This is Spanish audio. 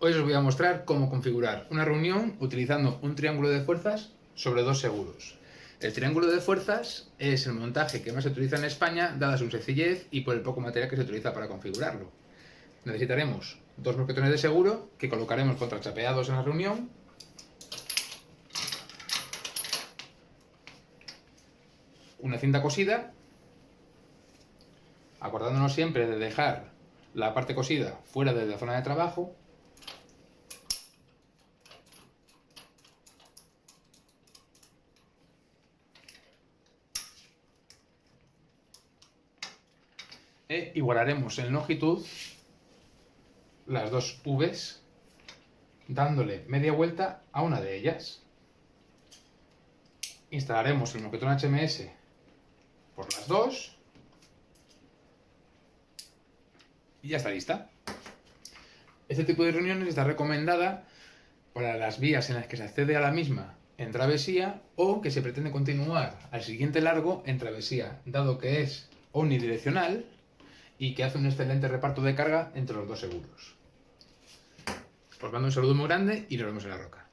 Hoy os voy a mostrar cómo configurar una reunión utilizando un triángulo de fuerzas sobre dos seguros. El triángulo de fuerzas es el montaje que más se utiliza en España, dada su sencillez y por el poco material que se utiliza para configurarlo. Necesitaremos dos mosquetones de seguro que colocaremos contrachapeados en la reunión, una cinta cosida, acordándonos siempre de dejar la parte cosida fuera de la zona de trabajo e igualaremos en longitud las dos V's dándole media vuelta a una de ellas. Instalaremos el moquetón HMS por las dos y ya está lista. Este tipo de reuniones está recomendada para las vías en las que se accede a la misma en travesía o que se pretende continuar al siguiente largo en travesía, dado que es omnidireccional y que hace un excelente reparto de carga entre los dos seguros. Os mando un saludo muy grande y nos vemos en la roca.